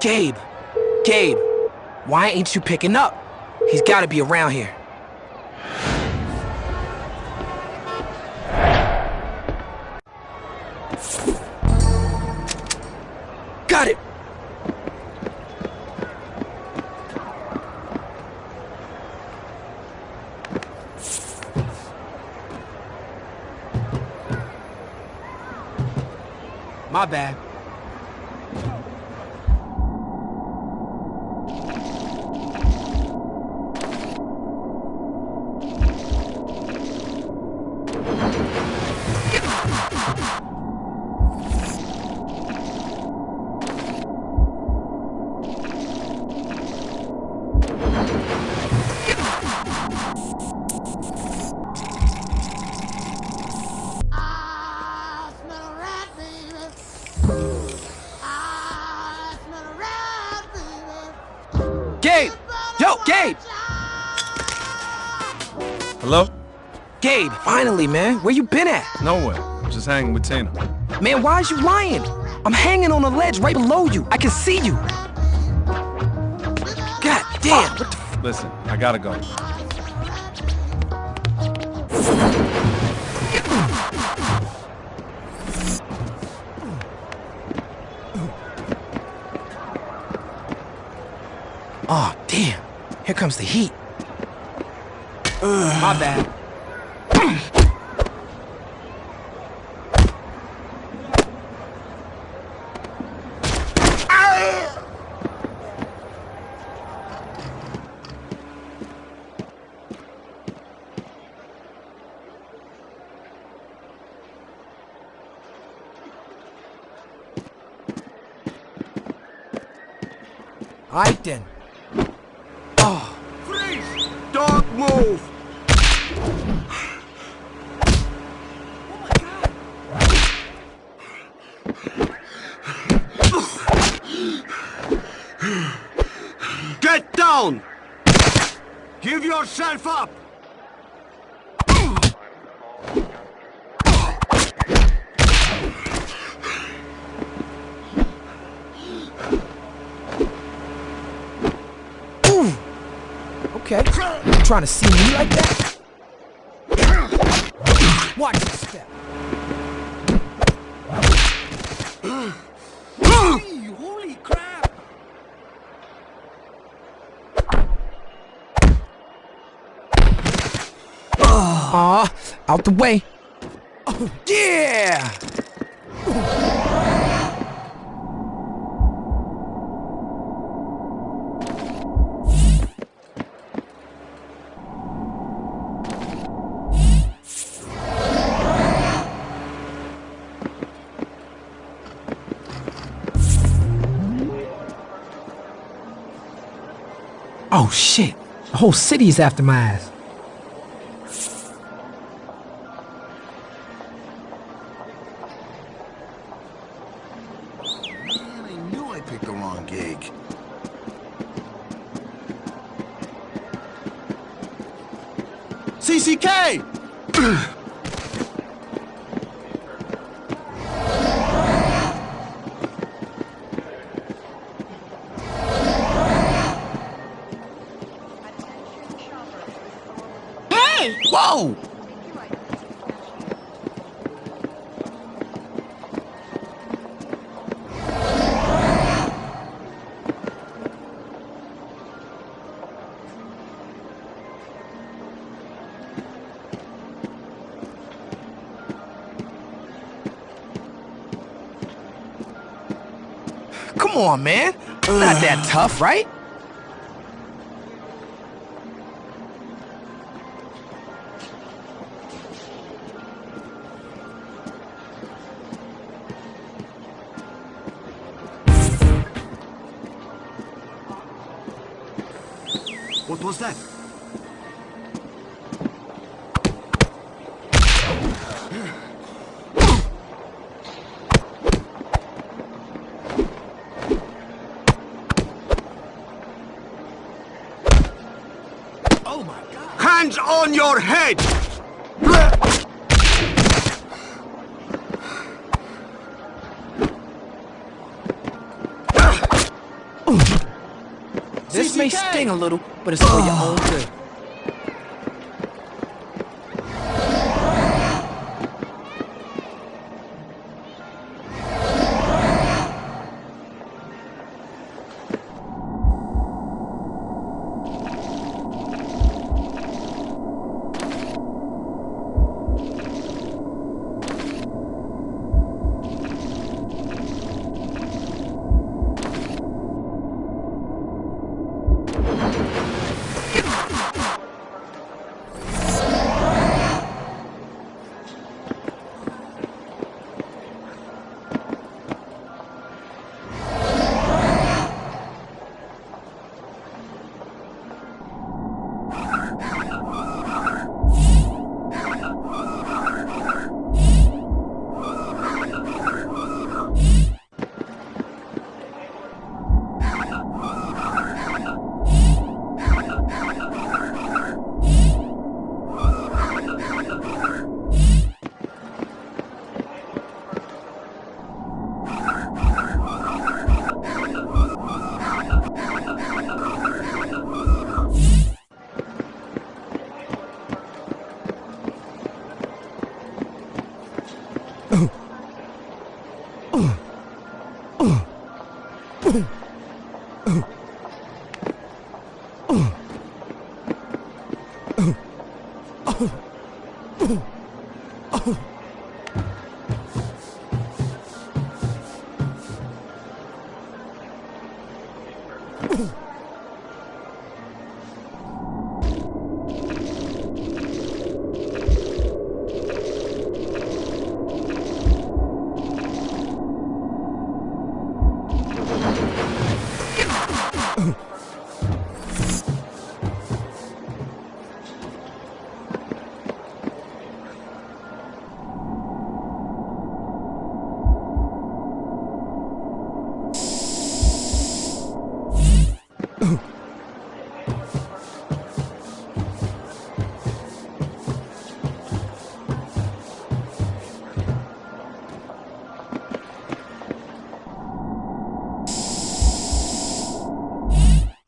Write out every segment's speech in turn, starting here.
Gabe! Gabe! Why ain't you picking up? He's gotta be around here. Got it! My bad. Yo, Gabe! Hello? Gabe, finally, man. Where you been at? Nowhere. Just hanging with Tina. Man, why is you lying? I'm hanging on a ledge right below you. I can see you. God damn. What the f- Listen, I gotta go. Comes the heat. My bad. Right then. Oh, Freeze! Don't move! Get down! Give yourself up! Okay. Trying to see me like that? Watch your step. Holy crap! Aw, out the way. Oh, yeah! Oh shit! The whole city is after my ass. Whoa! Come on, man. Not that tough, right? Hands on your head! This may sting a little, but it's for your own good.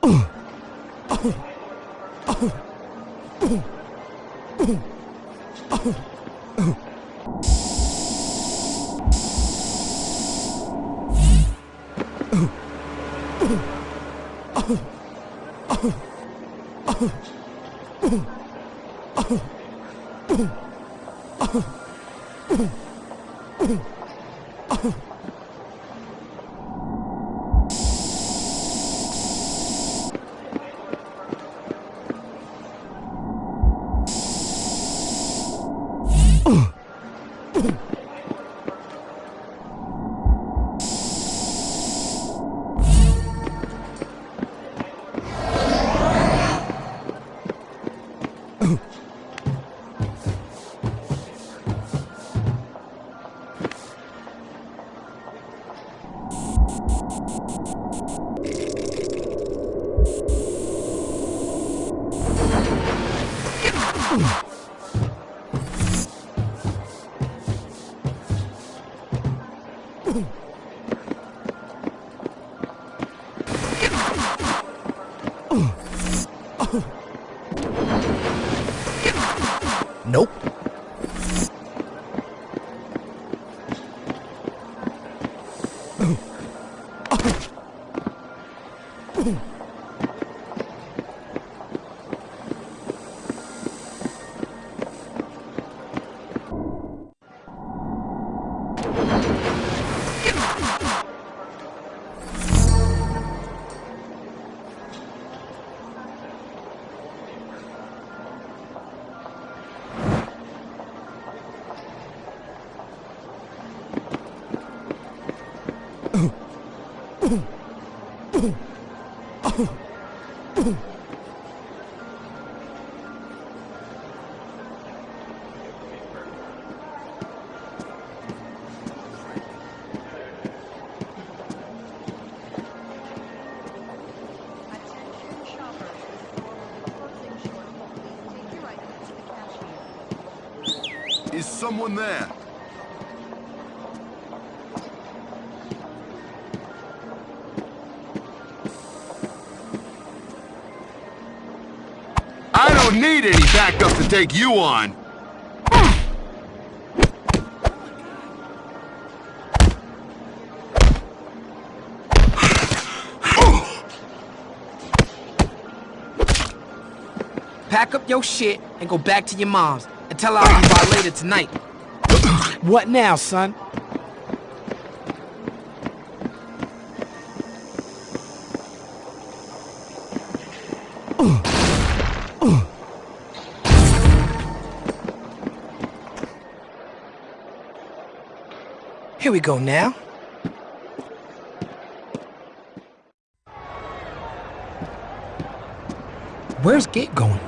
Oh. Oof! Is someone there? need any backup to take you on. Pack up your shit and go back to your mom's and tell her I'll be by later tonight. what now, son? Here we go now. Where's Gabe going?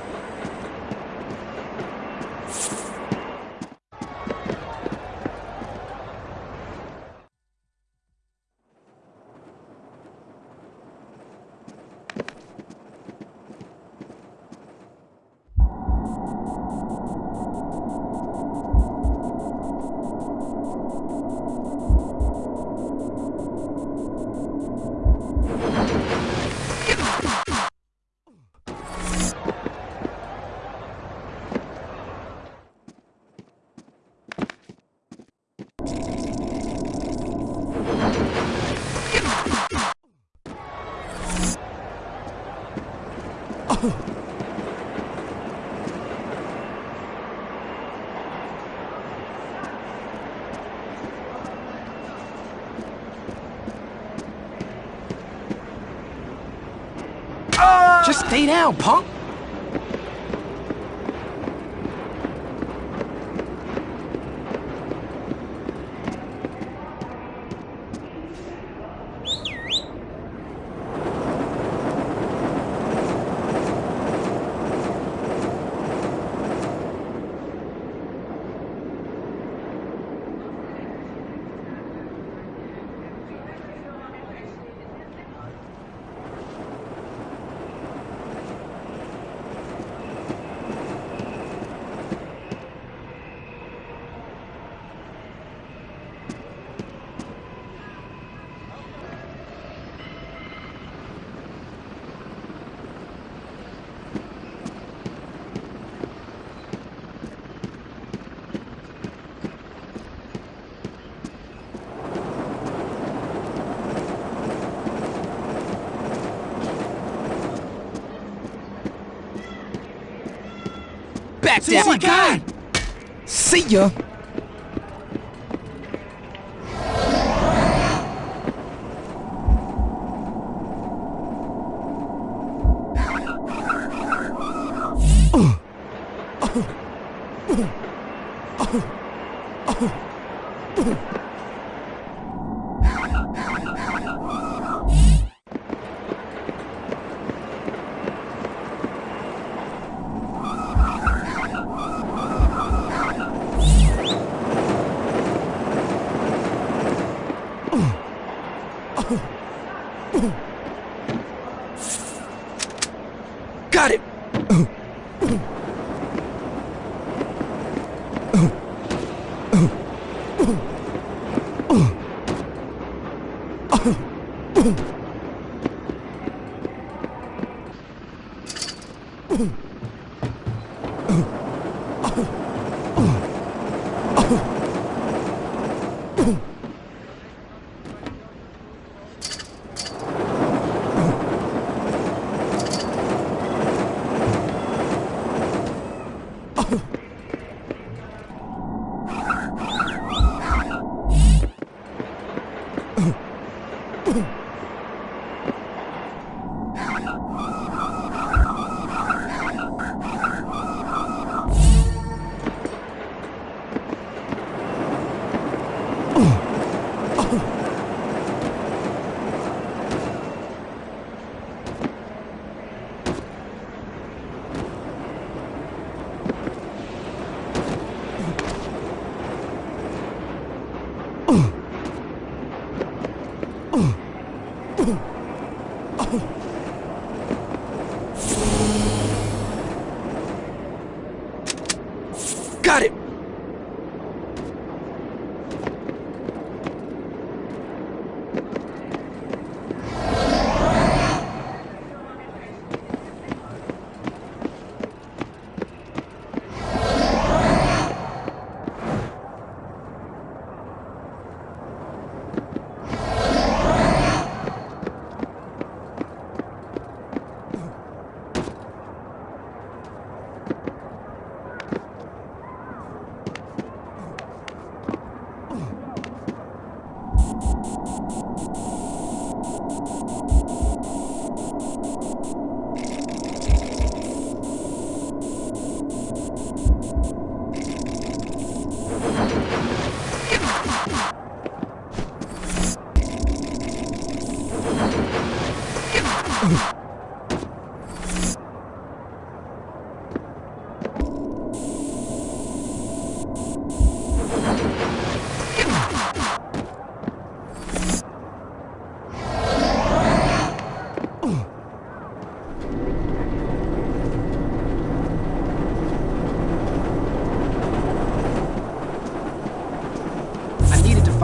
Stay down, punk. Oh my God! See ya. うん。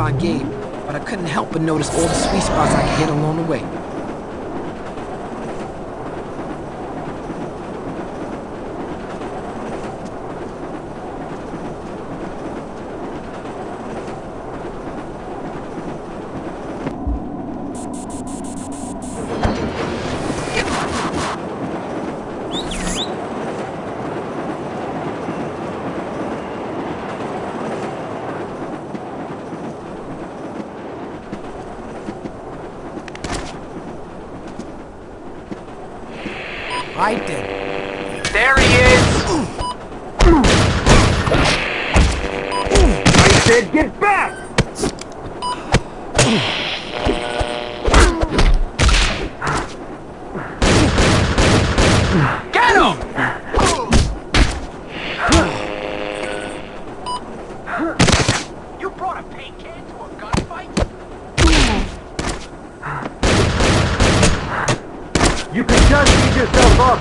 But I couldn't help but notice all the sweet spots I could hit along the way. Right then. There he is! I said get back! Get him! You brought a paint can to a gunfight? You can just ease yourself up.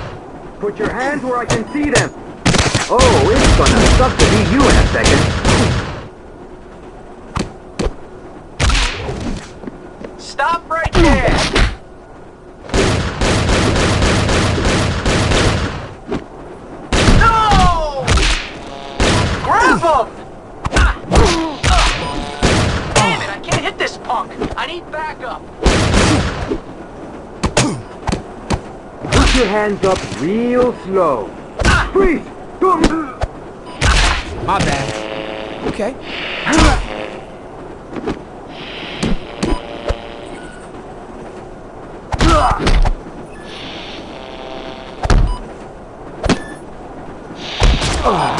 Put your hands where I can see them. Oh, it's gonna suck to be you in a second. Stop right there! No! Grab him! Damn it, I can't hit this punk! I need backup! Put your hands up real slow. Freeze! My bad. Okay.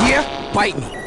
Yeah? Bite me.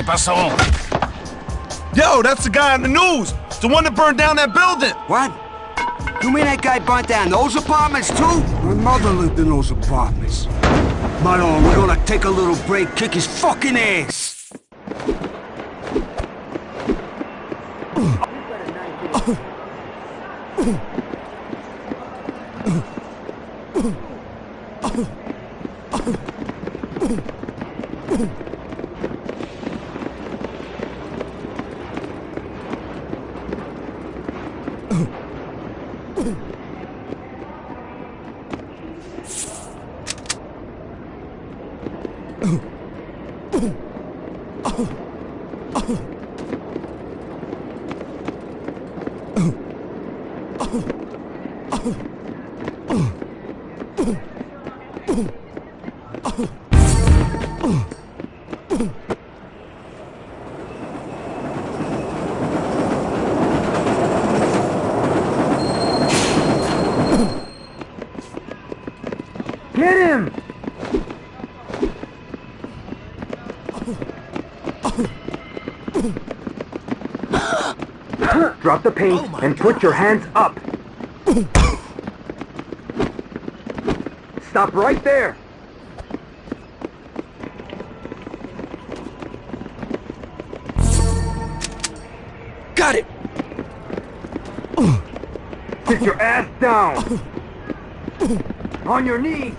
¿Qué pasó? Yo, that's the guy on the news. The one that burned down that building. What? You mean that guy burnt down those apartments too? My mother lived in those apartments. But oh, we're gonna take a little break, kick his fucking ass. Get him! Get him drop the paint oh and put your hands up. Stop right there. Got it! Sit your ass down. On your knees.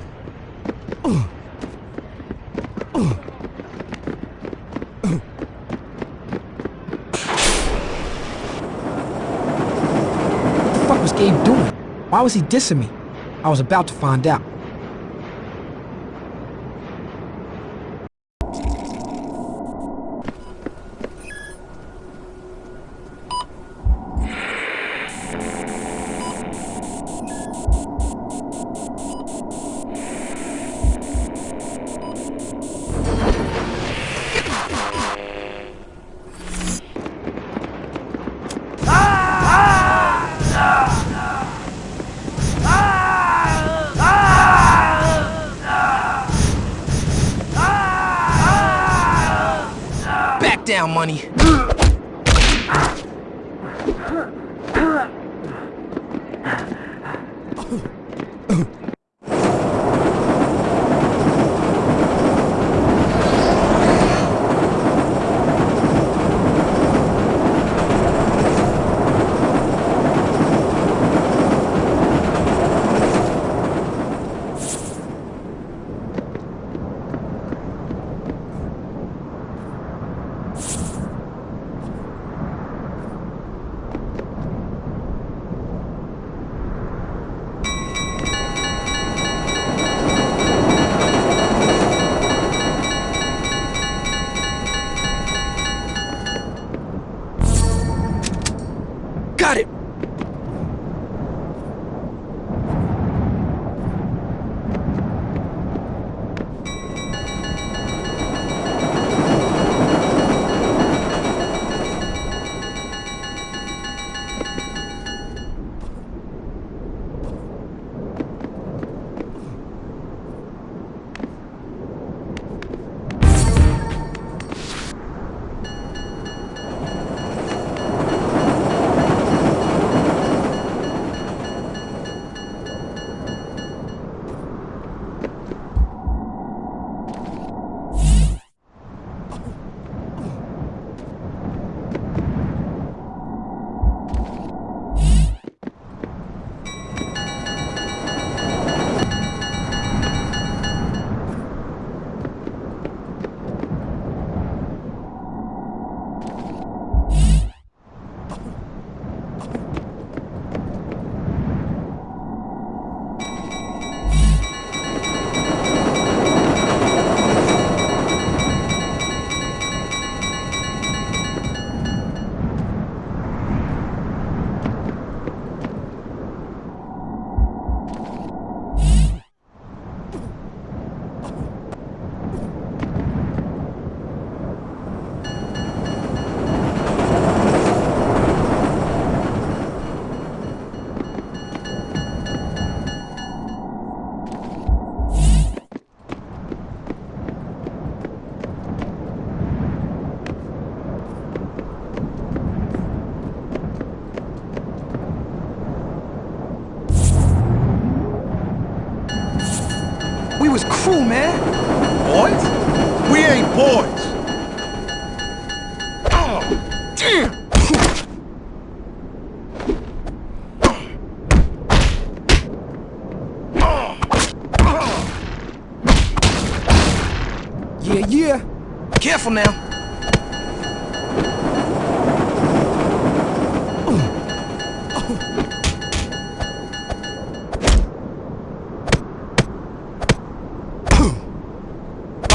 What the fuck was Gabe doing? Why was he dissing me? I was about to find out.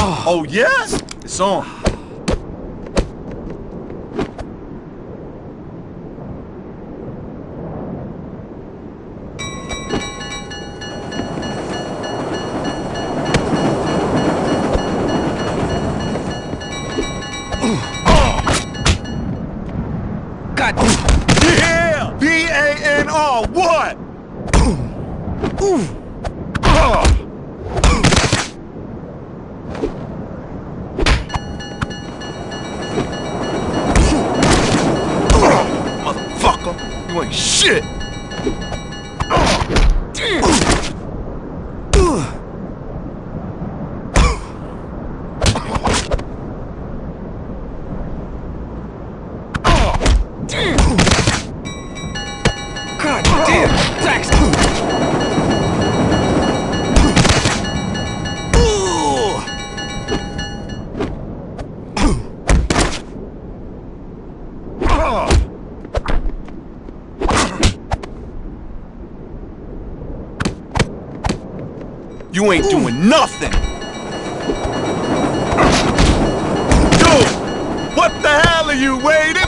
Oh, yes? It's on. You're doing nothing! Dude! What the hell are you waiting?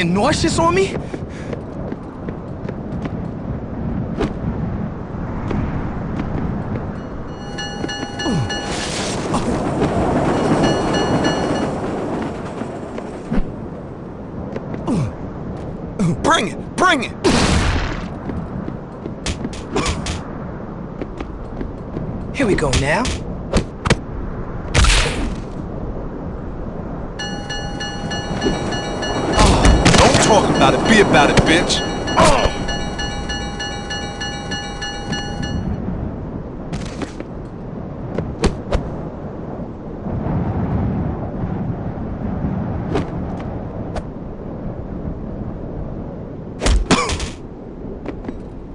getting nauseous on me? Bring it! Bring it! Here we go now. Be about it, bitch!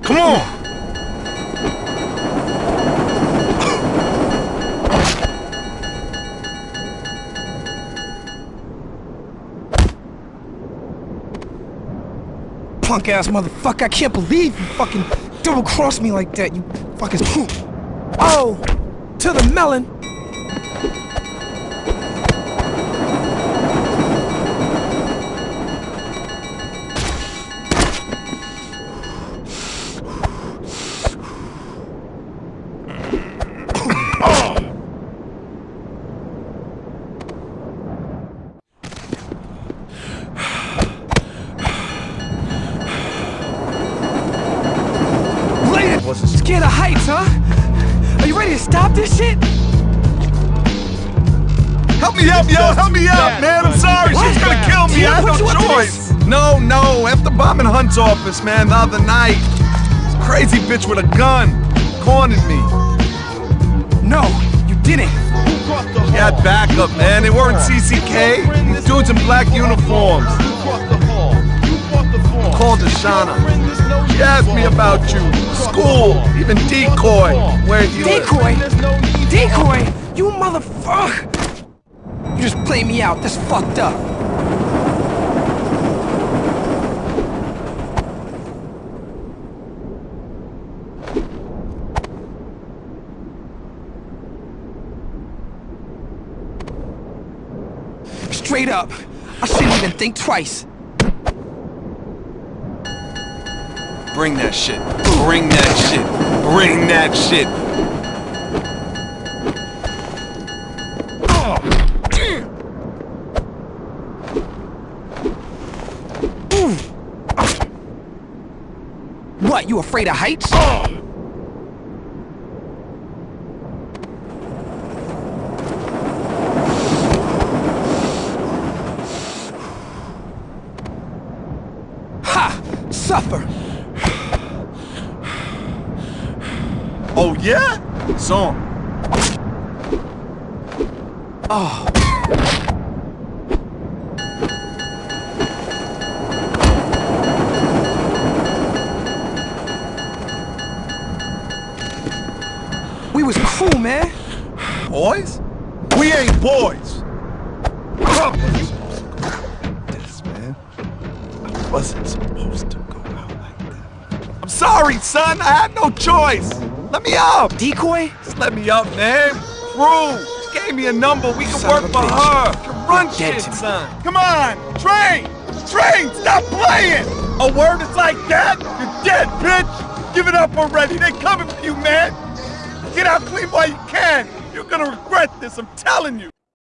Come on! Punk ass motherfucker, I can't believe you fucking double crossed me like that, you fucking. Oh! To the melon! Bombing Hunt's office, man, the other night, this crazy bitch with a gun cornered me. No, you didn't. She had backup, man. They weren't CCK. These dudes in black uniforms. Called Ashana. She asked me about you. School, even decoy. Where you Decoy? Decoy? You motherfucker! You just play me out. That's fucked up. Straight up, I shouldn't even think twice. Bring that shit. Bring that shit. Bring that shit. What, you afraid of heights? Suffer! Oh, yeah? Song. Oh. Ah. We was cool, man. Boys? We ain't boys. Choice. Let me up. Decoy? Just let me up, man. Crew. She gave me a number. We can Son work for bitch. her. Run shit, son. Come on. Train. Train. Stop playing. A word is like that? You're dead, bitch. Give it up already. They coming for you, man. Get out clean while you can. You're gonna regret this, I'm telling you.